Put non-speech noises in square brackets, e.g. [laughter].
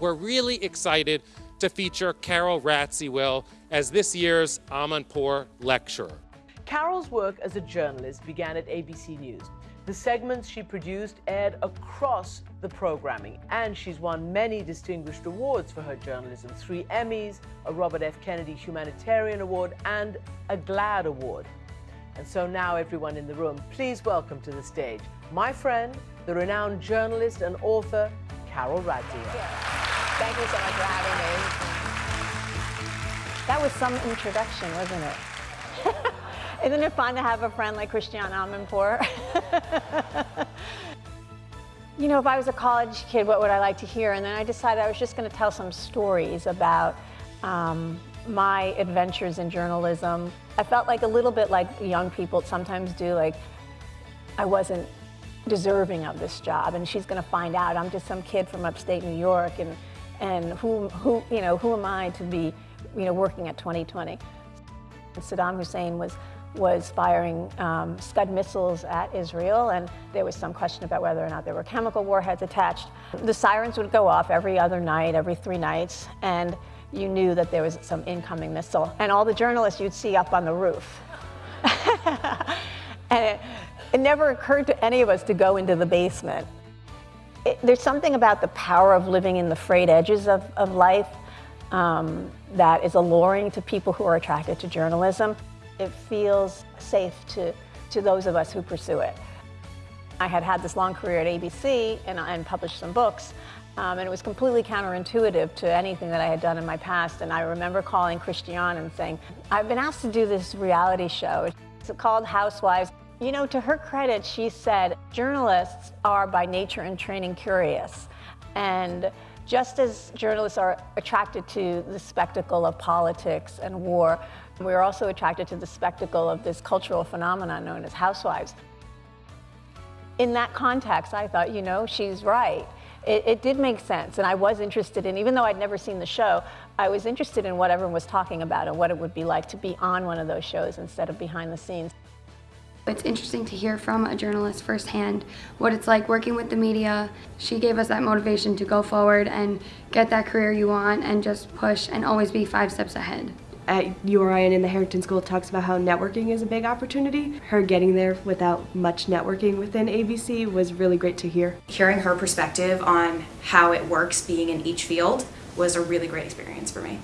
we're really excited to feature Carole Radziwill as this year's Amanpour Lecturer. Carole's work as a journalist began at ABC News. The segments she produced aired across the programming, and she's won many distinguished awards for her journalism three Emmys, a Robert F. Kennedy Humanitarian Award, and a GLAAD Award. And so now, everyone in the room, please welcome to the stage my friend, the renowned journalist and author, Carole Radziwill. Thank you so much for having me. That was some introduction, wasn't it? [laughs] Isn't it fun to have a friend like Christiane Amanpour? [laughs] you know, if I was a college kid, what would I like to hear? And then I decided I was just going to tell some stories about um, my adventures in journalism. I felt like a little bit like young people sometimes do, like I wasn't deserving of this job and she's going to find out I'm just some kid from upstate New York and, and who, who, you know, who am I to be you know, working at 2020. Saddam Hussein was was firing um, Scud missiles at Israel, and there was some question about whether or not there were chemical warheads attached. The sirens would go off every other night, every three nights, and you knew that there was some incoming missile. And all the journalists you'd see up on the roof. [laughs] and it, it, never occurred to any of us to go into the basement. It, there's something about the power of living in the frayed edges of, of life um, that is alluring to people who are attracted to journalism it feels safe to, to those of us who pursue it. I had had this long career at ABC and, and published some books, um, and it was completely counterintuitive to anything that I had done in my past. And I remember calling Christiane and saying, I've been asked to do this reality show. It's called Housewives. You know, to her credit, she said, journalists are by nature and training curious. And just as journalists are attracted to the spectacle of politics and war, we are also attracted to the spectacle of this cultural phenomenon known as housewives. In that context, I thought, you know, she's right. It, it, did make sense, and I was interested in, even though I'd never seen the show, I was interested in what everyone was talking about and what it would be like to be on one of those shows instead of behind the scenes. It's interesting to hear from a journalist firsthand what it's like working with the media. She gave us that motivation to go forward and get that career you want and just push and always be five steps ahead at URI and in the Harrington School talks about how networking is a big opportunity. Her getting there without much networking within ABC was really great to hear. Hearing her perspective on how it works being in each field was a really great experience for me.